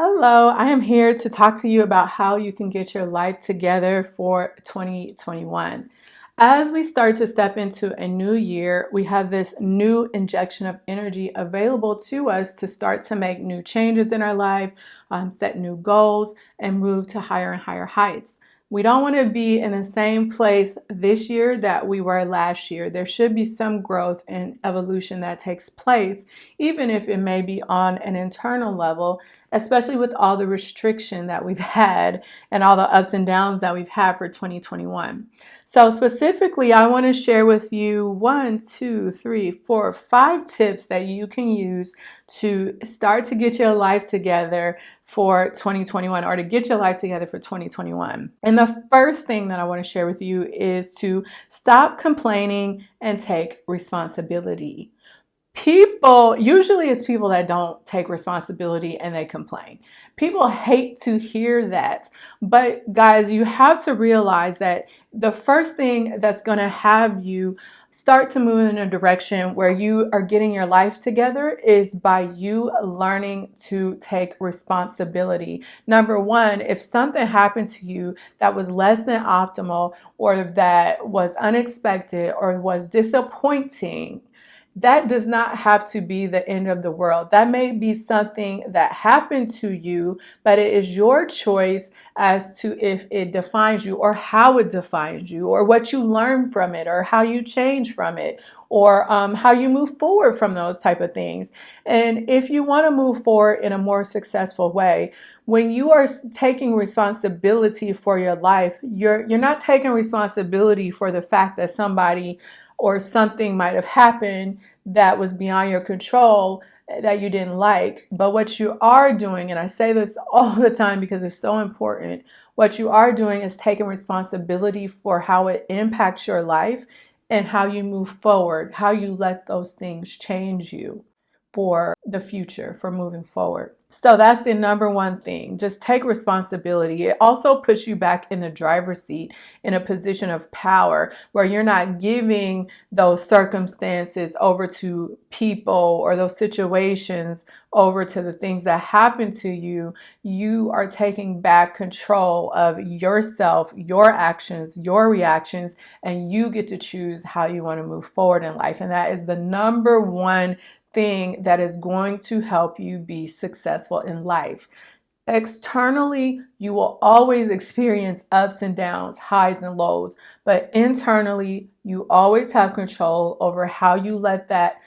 Hello, I am here to talk to you about how you can get your life together for 2021. As we start to step into a new year, we have this new injection of energy available to us to start to make new changes in our life, um, set new goals, and move to higher and higher heights. We don't want to be in the same place this year that we were last year. There should be some growth and evolution that takes place, even if it may be on an internal level, especially with all the restriction that we've had and all the ups and downs that we've had for 2021. So specifically, I want to share with you one, two, three, four, five tips that you can use to start to get your life together for 2021 or to get your life together for 2021. And the first thing that I want to share with you is to stop complaining and take responsibility people usually it's people that don't take responsibility and they complain people hate to hear that but guys you have to realize that the first thing that's going to have you start to move in a direction where you are getting your life together is by you learning to take responsibility. Number one, if something happened to you that was less than optimal or that was unexpected or was disappointing, that does not have to be the end of the world. That may be something that happened to you, but it is your choice as to if it defines you or how it defines you or what you learn from it or how you change from it or um, how you move forward from those type of things. And if you want to move forward in a more successful way, when you are taking responsibility for your life, you're you're not taking responsibility for the fact that somebody or something might have happened that was beyond your control that you didn't like. But what you are doing, and I say this all the time because it's so important, what you are doing is taking responsibility for how it impacts your life and how you move forward, how you let those things change you for the future, for moving forward. So that's the number one thing. Just take responsibility. It also puts you back in the driver's seat in a position of power where you're not giving those circumstances over to people or those situations over to the things that happen to you. You are taking back control of yourself, your actions, your reactions, and you get to choose how you want to move forward in life. And that is the number one thing that is going to help you be successful in life. Externally, you will always experience ups and downs, highs and lows, but internally, you always have control over how you let that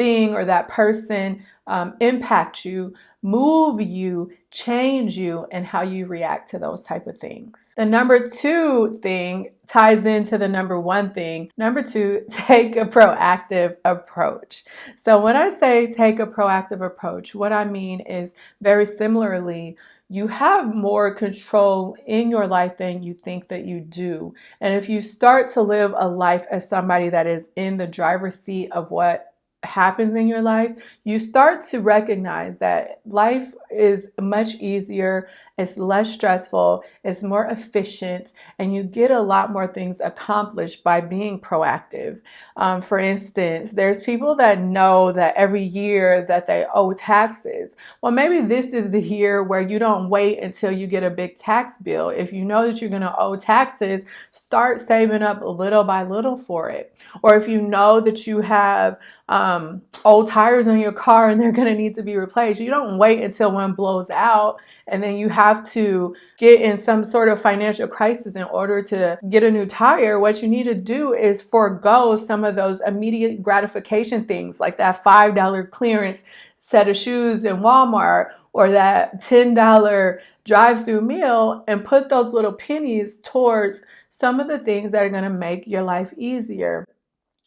thing or that person um, impact you, move you, change you, and how you react to those type of things. The number two thing ties into the number one thing. Number two, take a proactive approach. So when I say take a proactive approach, what I mean is very similarly, you have more control in your life than you think that you do. And if you start to live a life as somebody that is in the driver's seat of what happens in your life, you start to recognize that life is much easier, it's less stressful, it's more efficient, and you get a lot more things accomplished by being proactive. Um, for instance, there's people that know that every year that they owe taxes. Well, maybe this is the year where you don't wait until you get a big tax bill. If you know that you're going to owe taxes, start saving up little by little for it. Or if you know that you have um, old tires on your car and they're going to need to be replaced, you don't wait until one blows out and then you have to get in some sort of financial crisis in order to get a new tire. What you need to do is forego some of those immediate gratification things like that $5 clearance set of shoes in Walmart or that $10 drive-through meal and put those little pennies towards some of the things that are going to make your life easier.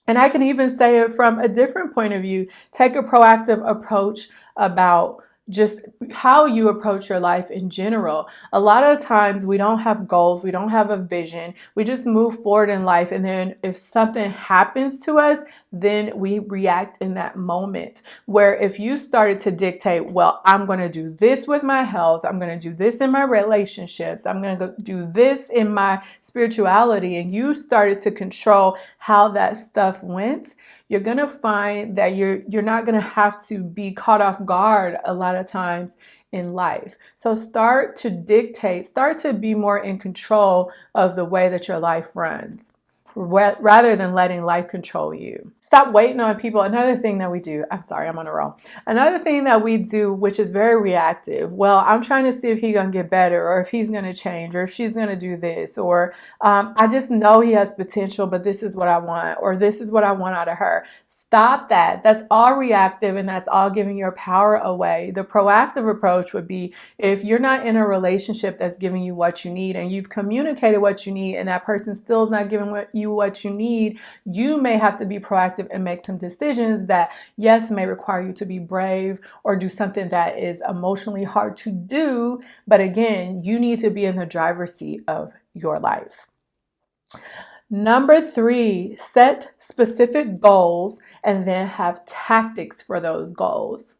And I can even say it from a different point of view. Take a proactive approach about just how you approach your life in general. A lot of times we don't have goals, we don't have a vision, we just move forward in life. And then if something happens to us, then we react in that moment. Where if you started to dictate, well, I'm going to do this with my health, I'm going to do this in my relationships, I'm going to do this in my spirituality, and you started to control how that stuff went, you're going to find that you're you're not going to have to be caught off guard a lot of times in life. So start to dictate, start to be more in control of the way that your life runs rather than letting life control you. Stop waiting on people. Another thing that we do, I'm sorry, I'm on a roll. Another thing that we do, which is very reactive. Well, I'm trying to see if he's going to get better or if he's going to change or if she's going to do this or um, I just know he has potential, but this is what I want or this is what I want out of her. Stop that. That's all reactive and that's all giving your power away. The proactive approach would be if you're not in a relationship that's giving you what you need and you've communicated what you need and that person still is not giving you what you need, you may have to be proactive and make some decisions that, yes, may require you to be brave or do something that is emotionally hard to do. But again, you need to be in the driver's seat of your life. Number three, set specific goals and then have tactics for those goals.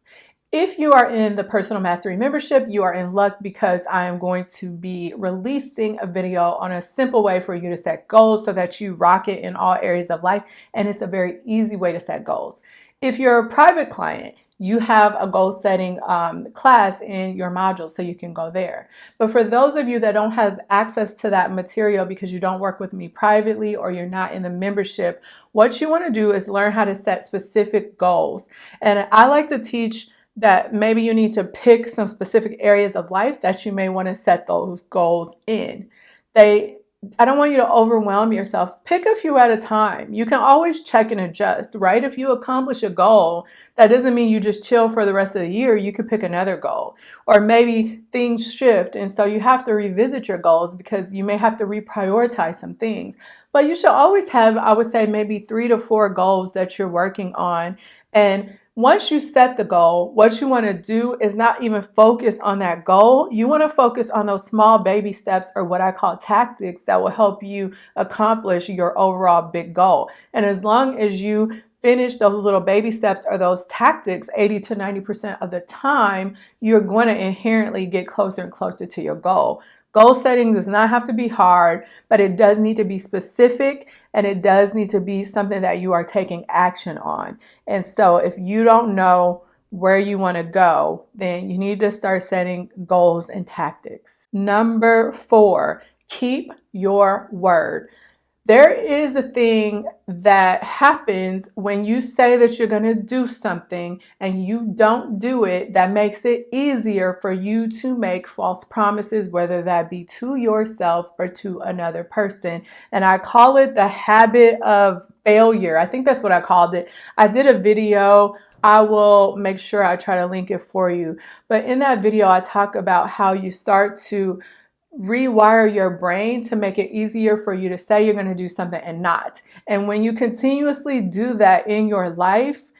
If you are in the Personal Mastery membership, you are in luck because I am going to be releasing a video on a simple way for you to set goals so that you rock it in all areas of life. And it's a very easy way to set goals. If you're a private client, you have a goal setting um, class in your module so you can go there. But for those of you that don't have access to that material because you don't work with me privately or you're not in the membership, what you want to do is learn how to set specific goals. And I like to teach that maybe you need to pick some specific areas of life that you may want to set those goals in. They I don't want you to overwhelm yourself. Pick a few at a time. You can always check and adjust, right? If you accomplish a goal, that doesn't mean you just chill for the rest of the year. You could pick another goal. Or maybe things shift, and so you have to revisit your goals because you may have to reprioritize some things. But you should always have, I would say, maybe three to four goals that you're working on. And once you set the goal, what you want to do is not even focus on that goal. You want to focus on those small baby steps or what I call tactics that will help you accomplish your overall big goal. And as long as you finish those little baby steps or those tactics 80 to 90% of the time, you're going to inherently get closer and closer to your goal. Goal setting does not have to be hard, but it does need to be specific and it does need to be something that you are taking action on. And so if you don't know where you want to go, then you need to start setting goals and tactics. Number four, keep your word. There is a thing that happens when you say that you're going to do something and you don't do it that makes it easier for you to make false promises, whether that be to yourself or to another person. And I call it the habit of failure. I think that's what I called it. I did a video I will make sure I try to link it for you. But in that video, I talk about how you start to rewire your brain to make it easier for you to say you're going to do something and not. And when you continuously do that in your life,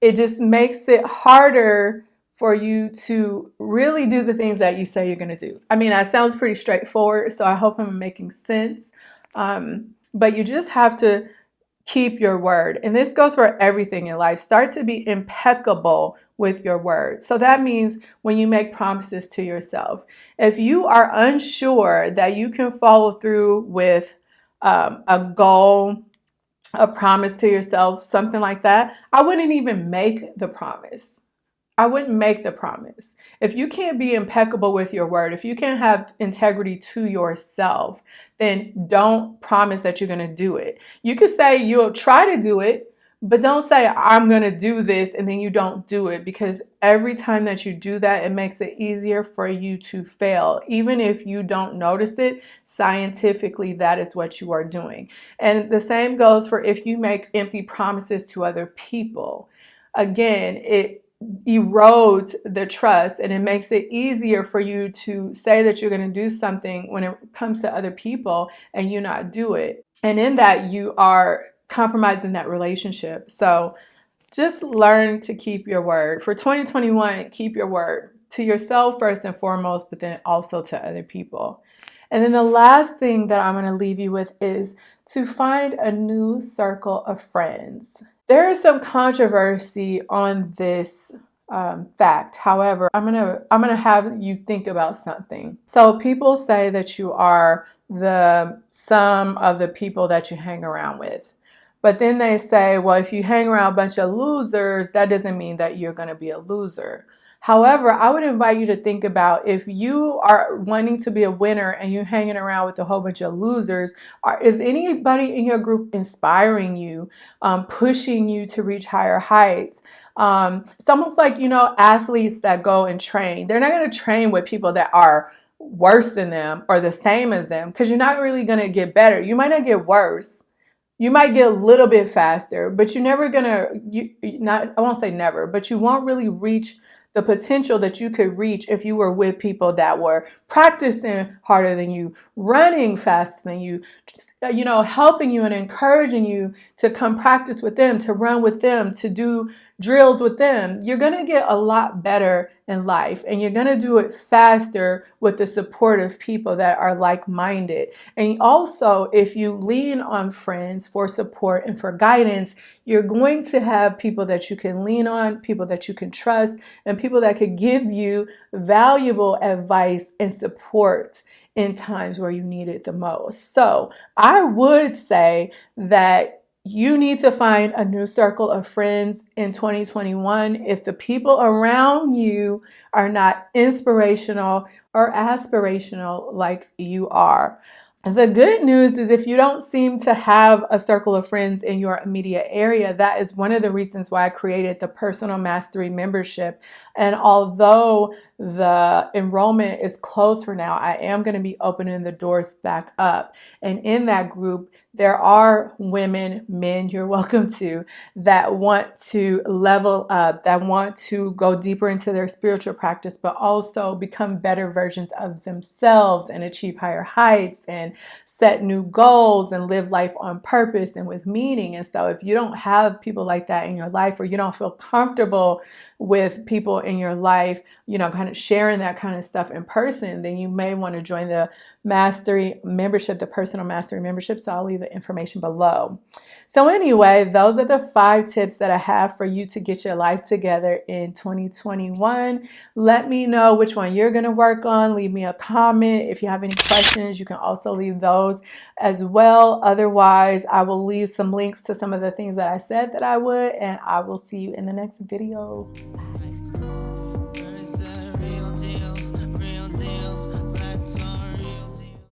it just makes it harder for you to really do the things that you say you're going to do. I mean, that sounds pretty straightforward, so I hope I'm making sense. Um, but you just have to keep your word. And this goes for everything in life. Start to be impeccable with your word. So that means when you make promises to yourself, if you are unsure that you can follow through with um, a goal, a promise to yourself, something like that, I wouldn't even make the promise. I wouldn't make the promise. If you can't be impeccable with your word, if you can't have integrity to yourself, then don't promise that you're going to do it. You could say you'll try to do it, but don't say, I'm going to do this, and then you don't do it because every time that you do that, it makes it easier for you to fail. Even if you don't notice it, scientifically, that is what you are doing. And the same goes for if you make empty promises to other people. Again, it erodes the trust and it makes it easier for you to say that you're going to do something when it comes to other people and you not do it. And in that, you are compromising that relationship. So just learn to keep your word. For 2021, keep your word to yourself first and foremost, but then also to other people. And then the last thing that I'm going to leave you with is to find a new circle of friends. There is some controversy on this um, fact. However, I'm gonna I'm gonna have you think about something. So people say that you are the sum of the people that you hang around with. But then they say, well, if you hang around a bunch of losers, that doesn't mean that you're going to be a loser. However, I would invite you to think about if you are wanting to be a winner and you're hanging around with a whole bunch of losers, are, is anybody in your group inspiring you, um, pushing you to reach higher heights? Um, it's almost like, you know, athletes that go and train. They're not going to train with people that are worse than them or the same as them because you're not really going to get better. You might not get worse, you might get a little bit faster, but you're never gonna you not I won't say never, but you won't really reach the potential that you could reach if you were with people that were practicing harder than you, running faster than you, you know, helping you and encouraging you to come practice with them, to run with them, to do drills with them, you're going to get a lot better in life and you're going to do it faster with the support of people that are like-minded. And also, if you lean on friends for support and for guidance, you're going to have people that you can lean on, people that you can trust, and people that could give you valuable advice and support in times where you need it the most. So I would say that you need to find a new circle of friends in 2021 if the people around you are not inspirational or aspirational like you are. The good news is if you don't seem to have a circle of friends in your immediate area, that is one of the reasons why I created the Personal Mastery membership. And although the enrollment is closed for now, I am going to be opening the doors back up. And in that group, there are women, men, you're welcome to, that want to level up, that want to go deeper into their spiritual practice, but also become better versions of themselves and achieve higher heights and set new goals and live life on purpose and with meaning. And so if you don't have people like that in your life or you don't feel comfortable with people in your life, you know, kind of sharing that kind of stuff in person, then you may want to join the mastery membership, the personal mastery membership. So I'll leave the information below. So anyway, those are the five tips that I have for you to get your life together in 2021. Let me know which one you're going to work on. Leave me a comment. If you have any questions, you can also leave those as well. Otherwise, I will leave some links to some of the things that I said that I would, and I will see you in the next video. Bye.